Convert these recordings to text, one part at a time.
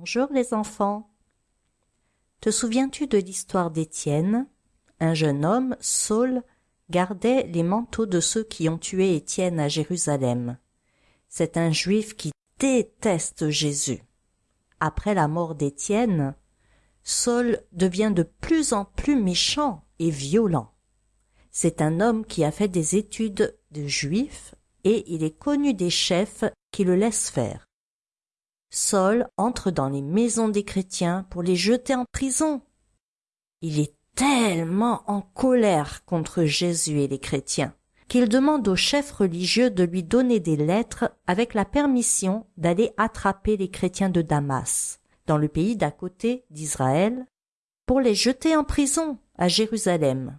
Bonjour les enfants. Te souviens-tu de l'histoire d'Étienne? Un jeune homme, Saul, gardait les manteaux de ceux qui ont tué Étienne à Jérusalem. C'est un juif qui déteste Jésus. Après la mort d'Étienne, Saul devient de plus en plus méchant et violent. C'est un homme qui a fait des études de juif et il est connu des chefs qui le laissent faire. Saul entre dans les maisons des chrétiens pour les jeter en prison. Il est tellement en colère contre Jésus et les chrétiens qu'il demande aux chefs religieux de lui donner des lettres avec la permission d'aller attraper les chrétiens de Damas, dans le pays d'à côté d'Israël, pour les jeter en prison à Jérusalem.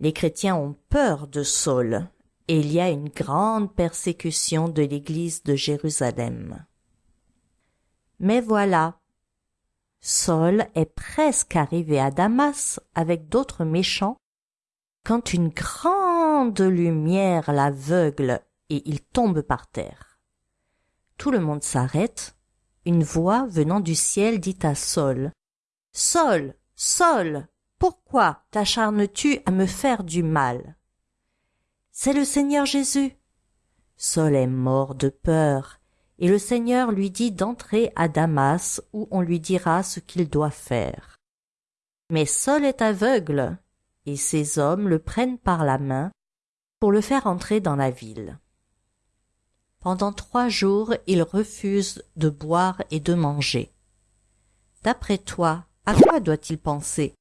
Les chrétiens ont peur de Saul et il y a une grande persécution de l'église de Jérusalem. Mais voilà, Saul est presque arrivé à Damas avec d'autres méchants quand une grande lumière l'aveugle et il tombe par terre. Tout le monde s'arrête. Une voix venant du ciel dit à Saul Saul, Saul, pourquoi t'acharnes-tu à me faire du mal C'est le Seigneur Jésus. Saul est mort de peur, et le Seigneur lui dit d'entrer à Damas où on lui dira ce qu'il doit faire. Mais Saul est aveugle, et ses hommes le prennent par la main pour le faire entrer dans la ville. Pendant trois jours il refuse de boire et de manger. D'après toi, à quoi doit-il penser?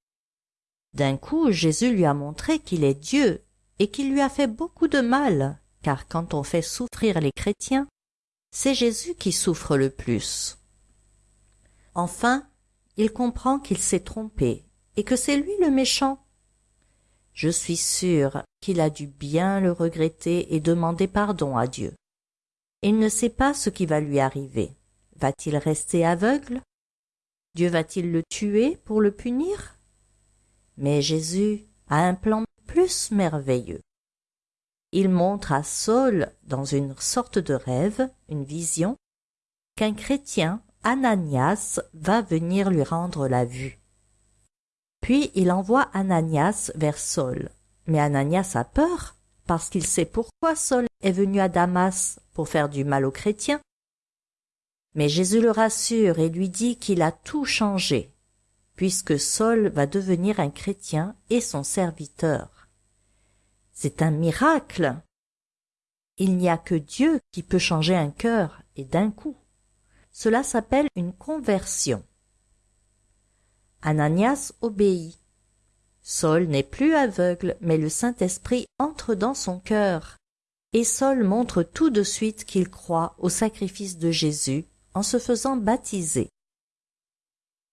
D'un coup Jésus lui a montré qu'il est Dieu et qu'il lui a fait beaucoup de mal, car quand on fait souffrir les chrétiens, c'est Jésus qui souffre le plus. Enfin, il comprend qu'il s'est trompé et que c'est lui le méchant. Je suis sûr qu'il a dû bien le regretter et demander pardon à Dieu. Il ne sait pas ce qui va lui arriver. Va-t-il rester aveugle? Dieu va-t-il le tuer pour le punir? Mais Jésus a un plan plus merveilleux. Il montre à Saul, dans une sorte de rêve, une vision, qu'un chrétien, Ananias, va venir lui rendre la vue. Puis il envoie Ananias vers Saul. Mais Ananias a peur, parce qu'il sait pourquoi Saul est venu à Damas pour faire du mal aux chrétiens. Mais Jésus le rassure et lui dit qu'il a tout changé, puisque Saul va devenir un chrétien et son serviteur. C'est un miracle. Il n'y a que Dieu qui peut changer un cœur et d'un coup. Cela s'appelle une conversion. Ananias obéit. Saul n'est plus aveugle, mais le Saint-Esprit entre dans son cœur. Et Saul montre tout de suite qu'il croit au sacrifice de Jésus en se faisant baptiser.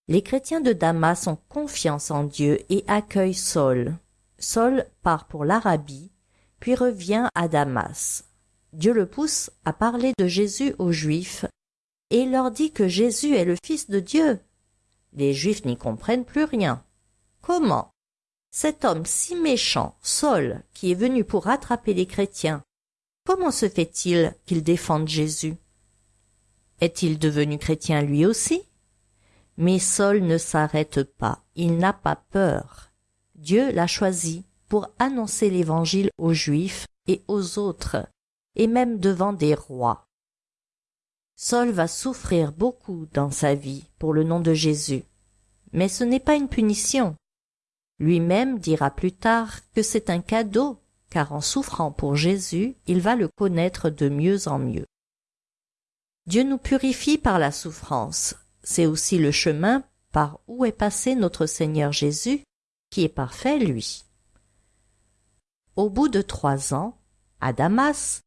Les chrétiens de Damas ont confiance en Dieu et accueillent Saul. Saul part pour l'Arabie, puis revient à Damas. Dieu le pousse à parler de Jésus aux Juifs et leur dit que Jésus est le Fils de Dieu. Les Juifs n'y comprennent plus rien. Comment Cet homme si méchant, Saul, qui est venu pour rattraper les chrétiens, comment se fait-il qu'il défende Jésus? Est-il devenu chrétien lui aussi? Mais Saul ne s'arrête pas, il n'a pas peur. Dieu l'a choisi pour annoncer l'Évangile aux Juifs et aux autres, et même devant des rois. Saul va souffrir beaucoup dans sa vie pour le nom de Jésus. Mais ce n'est pas une punition. Lui-même dira plus tard que c'est un cadeau, car en souffrant pour Jésus, il va le connaître de mieux en mieux. Dieu nous purifie par la souffrance, c'est aussi le chemin par où est passé notre Seigneur Jésus, qui est parfait, lui. Au bout de trois ans, à Damas,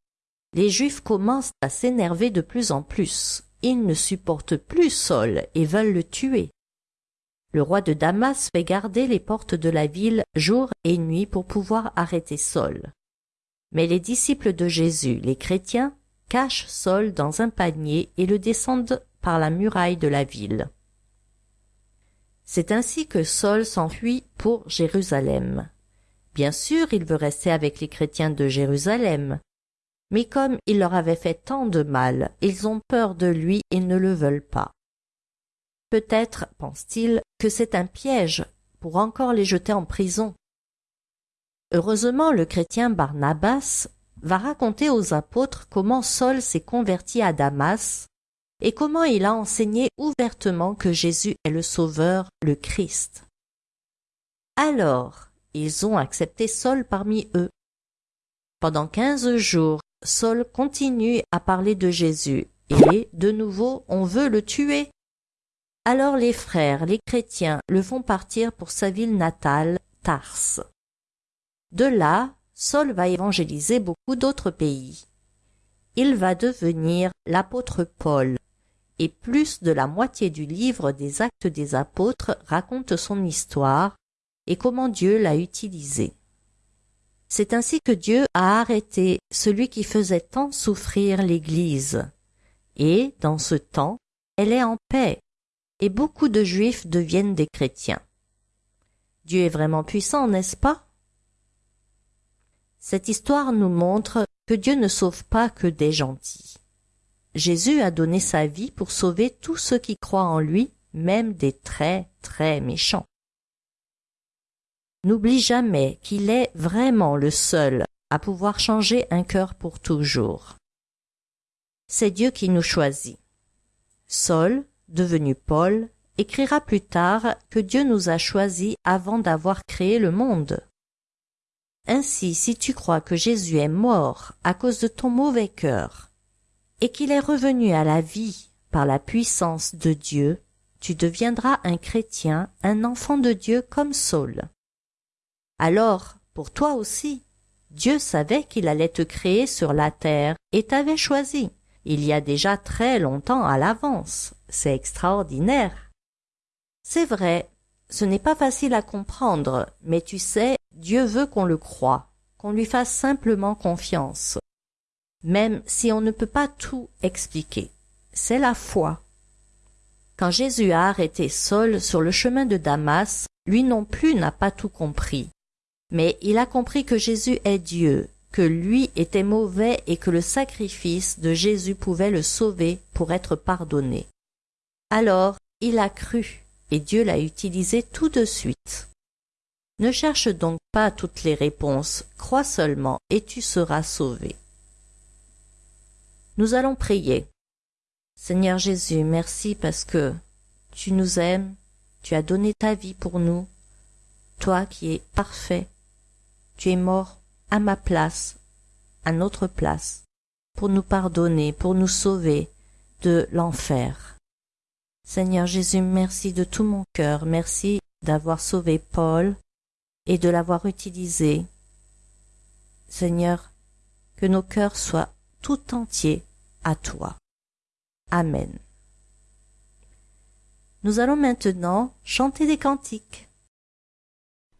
les Juifs commencent à s'énerver de plus en plus. Ils ne supportent plus Saul et veulent le tuer. Le roi de Damas fait garder les portes de la ville jour et nuit pour pouvoir arrêter Saul. Mais les disciples de Jésus, les chrétiens, cachent Saul dans un panier et le descendent par la muraille de la ville. C'est ainsi que Saul s'enfuit pour Jérusalem. Bien sûr, il veut rester avec les chrétiens de Jérusalem, mais comme il leur avait fait tant de mal, ils ont peur de lui et ne le veulent pas. Peut-être, pense-t-il, que c'est un piège pour encore les jeter en prison. Heureusement, le chrétien Barnabas va raconter aux apôtres comment Saul s'est converti à Damas et comment il a enseigné ouvertement que Jésus est le Sauveur, le Christ. Alors, ils ont accepté Saul parmi eux. Pendant quinze jours, Saul continue à parler de Jésus, et, de nouveau, on veut le tuer. Alors les frères, les chrétiens, le font partir pour sa ville natale, Tars. De là, Saul va évangéliser beaucoup d'autres pays. Il va devenir l'apôtre Paul, et plus de la moitié du livre des actes des apôtres raconte son histoire et comment Dieu l'a utilisé. C'est ainsi que Dieu a arrêté celui qui faisait tant souffrir l'Église. Et, dans ce temps, elle est en paix, et beaucoup de Juifs deviennent des chrétiens. Dieu est vraiment puissant, n'est-ce pas? Cette histoire nous montre que Dieu ne sauve pas que des gentils. Jésus a donné sa vie pour sauver tous ceux qui croient en lui, même des très très méchants. N'oublie jamais qu'il est vraiment le seul à pouvoir changer un cœur pour toujours. C'est Dieu qui nous choisit. Saul, devenu Paul, écrira plus tard que Dieu nous a choisis avant d'avoir créé le monde. Ainsi, si tu crois que Jésus est mort à cause de ton mauvais cœur, et qu'il est revenu à la vie par la puissance de Dieu, tu deviendras un chrétien, un enfant de Dieu comme Saul. Alors, pour toi aussi, Dieu savait qu'il allait te créer sur la terre et t'avait choisi, il y a déjà très longtemps à l'avance. C'est extraordinaire. C'est vrai, ce n'est pas facile à comprendre, mais tu sais, Dieu veut qu'on le croie, qu'on lui fasse simplement confiance même si on ne peut pas tout expliquer. C'est la foi. Quand Jésus a arrêté Saul sur le chemin de Damas, lui non plus n'a pas tout compris. Mais il a compris que Jésus est Dieu, que lui était mauvais et que le sacrifice de Jésus pouvait le sauver pour être pardonné. Alors il a cru, et Dieu l'a utilisé tout de suite. Ne cherche donc pas toutes les réponses, crois seulement et tu seras sauvé. Nous allons prier. Seigneur Jésus, merci parce que tu nous aimes, tu as donné ta vie pour nous, toi qui es parfait, tu es mort à ma place, à notre place, pour nous pardonner, pour nous sauver de l'enfer. Seigneur Jésus, merci de tout mon cœur, merci d'avoir sauvé Paul et de l'avoir utilisé. Seigneur, que nos cœurs soient tout entiers à toi. Amen. Nous allons maintenant chanter des cantiques.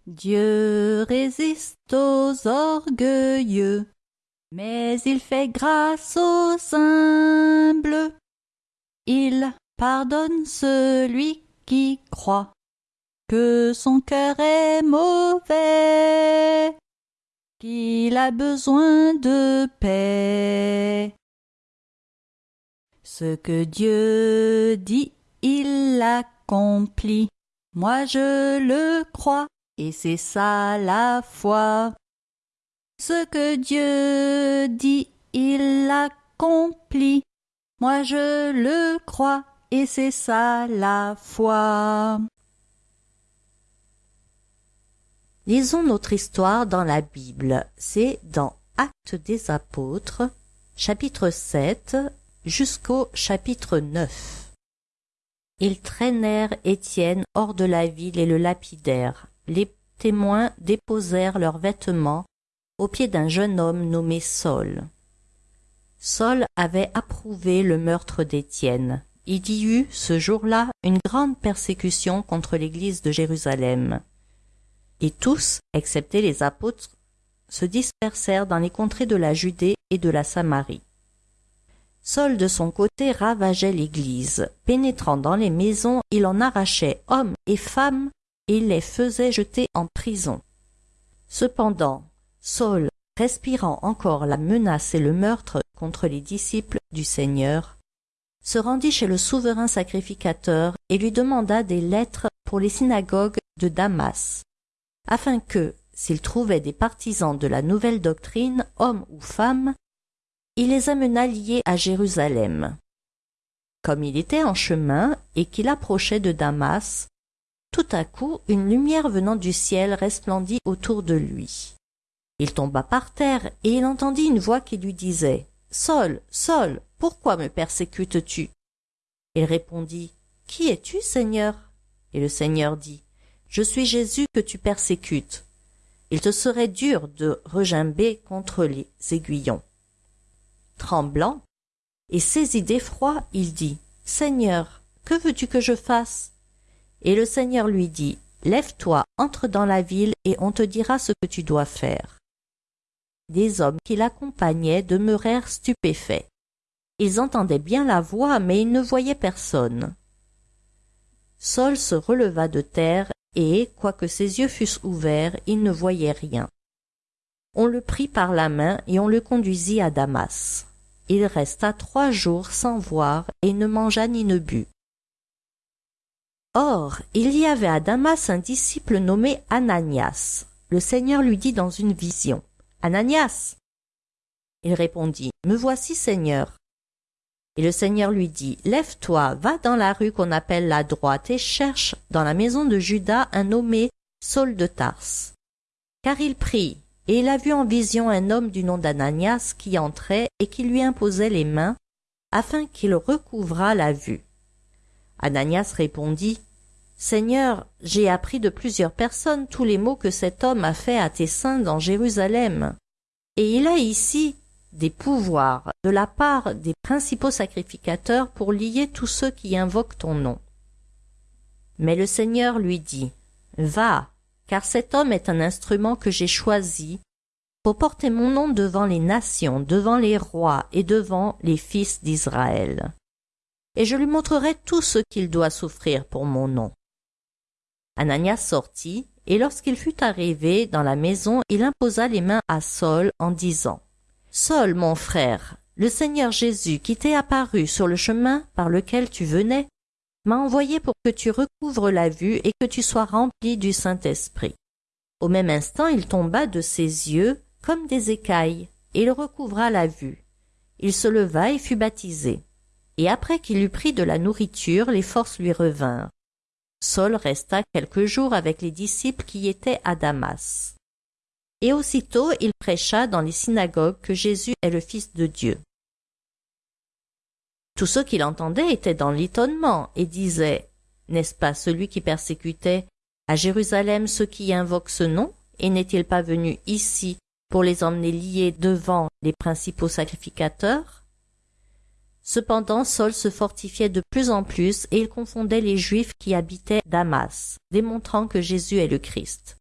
Dieu résiste aux orgueilleux, mais il fait grâce aux humbles. Il pardonne celui qui croit que son cœur est mauvais, qu'il a besoin de paix. Ce que Dieu dit, il l'accomplit. Moi je le crois, et c'est ça la foi. Ce que Dieu dit, il l'accomplit. Moi je le crois, et c'est ça la foi. Lisons notre histoire dans la Bible. C'est dans Actes des Apôtres, chapitre 7, jusqu'au chapitre 9. Ils traînèrent Étienne hors de la ville et le lapidèrent. Les témoins déposèrent leurs vêtements au pied d'un jeune homme nommé Saul. Saul avait approuvé le meurtre d'Étienne. Il y eut, ce jour-là, une grande persécution contre l'église de Jérusalem. Et tous, excepté les apôtres, se dispersèrent dans les contrées de la Judée et de la Samarie. Saul de son côté ravageait l'église. Pénétrant dans les maisons, il en arrachait hommes et femmes et les faisait jeter en prison. Cependant, Saul, respirant encore la menace et le meurtre contre les disciples du Seigneur, se rendit chez le souverain sacrificateur et lui demanda des lettres pour les synagogues de Damas, afin que, s'il trouvait des partisans de la nouvelle doctrine, hommes ou femmes, il les amena liés à Jérusalem. Comme il était en chemin et qu'il approchait de Damas, tout à coup une lumière venant du ciel resplendit autour de lui. Il tomba par terre et il entendit une voix qui lui disait « Saul, Saul, pourquoi me persécutes-tu » Il répondit « Qui es-tu, Seigneur ?» Et le Seigneur dit « Je suis Jésus que tu persécutes. Il te serait dur de regimber contre les aiguillons. » Tremblant et saisi d'effroi, il dit « Seigneur, que veux-tu que je fasse ?» Et le Seigneur lui dit, Lève-toi, entre dans la ville, et on te dira ce que tu dois faire. Des hommes qui l'accompagnaient demeurèrent stupéfaits. Ils entendaient bien la voix, mais ils ne voyaient personne. Saul se releva de terre, et, quoique ses yeux fussent ouverts, il ne voyait rien. On le prit par la main et on le conduisit à Damas. Il resta trois jours sans voir et ne mangea ni ne but. Or, il y avait à Damas un disciple nommé Ananias. Le Seigneur lui dit dans une vision, Ananias Il répondit, Me voici, Seigneur. Et le Seigneur lui dit, Lève-toi, va dans la rue qu'on appelle la droite et cherche dans la maison de Judas un nommé Saul de Tarse. Car il prie, et il a vu en vision un homme du nom d'Ananias qui entrait et qui lui imposait les mains, afin qu'il recouvrât la vue. Ananias répondit, Seigneur, j'ai appris de plusieurs personnes tous les maux que cet homme a faits à tes saints dans Jérusalem. Et il a ici des pouvoirs de la part des principaux sacrificateurs pour lier tous ceux qui invoquent ton nom. Mais le Seigneur lui dit, Va, car cet homme est un instrument que j'ai choisi pour porter mon nom devant les nations, devant les rois et devant les fils d'Israël. Et je lui montrerai tout ce qu'il doit souffrir pour mon nom. Ananias sortit, et lorsqu'il fut arrivé dans la maison, il imposa les mains à Saul en disant Saul, mon frère, le Seigneur Jésus qui t'est apparu sur le chemin par lequel tu venais, m'a envoyé pour que tu recouvres la vue et que tu sois rempli du Saint-Esprit. Au même instant, il tomba de ses yeux comme des écailles, et il recouvra la vue. Il se leva et fut baptisé. Et après qu'il eut pris de la nourriture, les forces lui revinrent. Saul resta quelques jours avec les disciples qui étaient à Damas. Et aussitôt il prêcha dans les synagogues que Jésus est le Fils de Dieu. Tous ceux qui l'entendaient étaient dans l'étonnement et disaient N'est-ce pas celui qui persécutait à Jérusalem ceux qui invoquent ce nom? Et n'est-il pas venu ici pour les emmener liés devant les principaux sacrificateurs? Cependant Saul se fortifiait de plus en plus et il confondait les Juifs qui habitaient Damas, démontrant que Jésus est le Christ.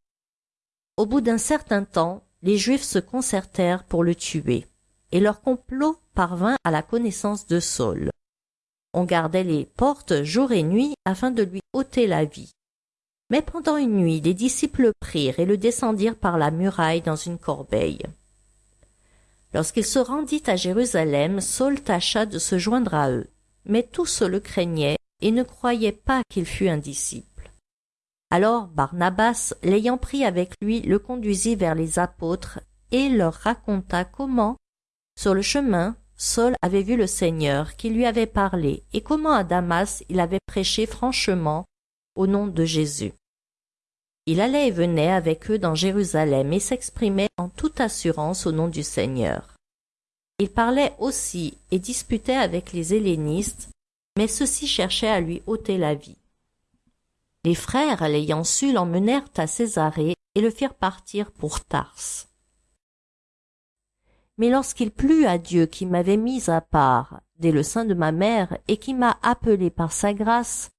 Au bout d'un certain temps, les Juifs se concertèrent pour le tuer, et leur complot parvint à la connaissance de Saul. On gardait les portes jour et nuit afin de lui ôter la vie. Mais pendant une nuit, les disciples prirent et le descendirent par la muraille dans une corbeille. Lorsqu'il se rendit à Jérusalem, Saul tâcha de se joindre à eux, mais tous le craignaient et ne croyaient pas qu'il fût un disciple. Alors Barnabas, l'ayant pris avec lui, le conduisit vers les apôtres et leur raconta comment, sur le chemin, Saul avait vu le Seigneur qui lui avait parlé et comment à Damas il avait prêché franchement au nom de Jésus. Il allait et venait avec eux dans Jérusalem et s'exprimait en toute assurance au nom du Seigneur. Il parlait aussi et disputait avec les hellénistes, mais ceux-ci cherchaient à lui ôter la vie. Les frères, l'ayant su, l'emmenèrent à Césarée et le firent partir pour Tarse. Mais lorsqu'il plut à Dieu qui m'avait mis à part dès le sein de ma mère et qui m'a appelé par sa grâce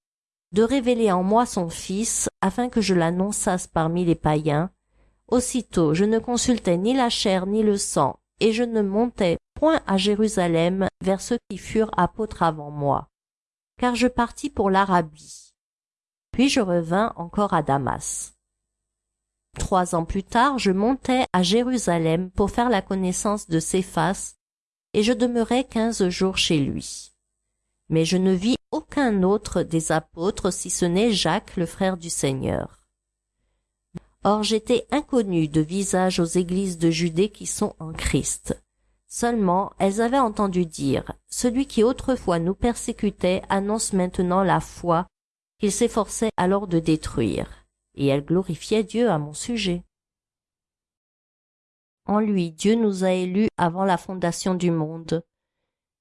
de révéler en moi son Fils, afin que je l'annonçasse parmi les païens. Aussitôt je ne consultais ni la chair ni le sang, et je ne montais point à Jérusalem vers ceux qui furent apôtres avant moi, car je partis pour l'Arabie. Puis je revins encore à Damas. Trois ans plus tard, je montai à Jérusalem pour faire la connaissance de Céphas, et je demeurai quinze jours chez lui. mais je ne vis aucun autre des apôtres si ce n'est Jacques le frère du Seigneur. Or j'étais inconnu de visage aux églises de Judée qui sont en Christ. Seulement elles avaient entendu dire Celui qui autrefois nous persécutait annonce maintenant la foi qu'il s'efforçait alors de détruire, et elles glorifiaient Dieu à mon sujet. En lui Dieu nous a élus avant la fondation du monde,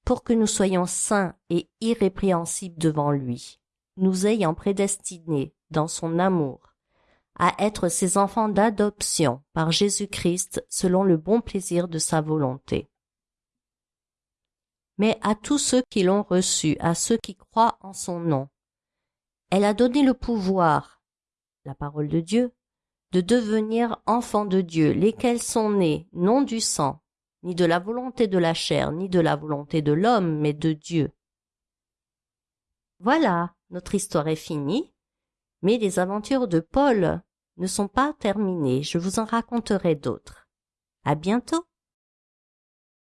pour que nous soyons saints et irrépréhensibles devant lui, nous ayant prédestinés, dans son amour, à être ses enfants d'adoption par Jésus-Christ selon le bon plaisir de sa volonté. Mais à tous ceux qui l'ont reçu, à ceux qui croient en son nom, elle a donné le pouvoir, la parole de Dieu, de devenir enfants de Dieu, lesquels sont nés non du sang, ni de la volonté de la chair, ni de la volonté de l'homme, mais de Dieu. Voilà, notre histoire est finie, mais les aventures de Paul ne sont pas terminées, je vous en raconterai d'autres. À bientôt!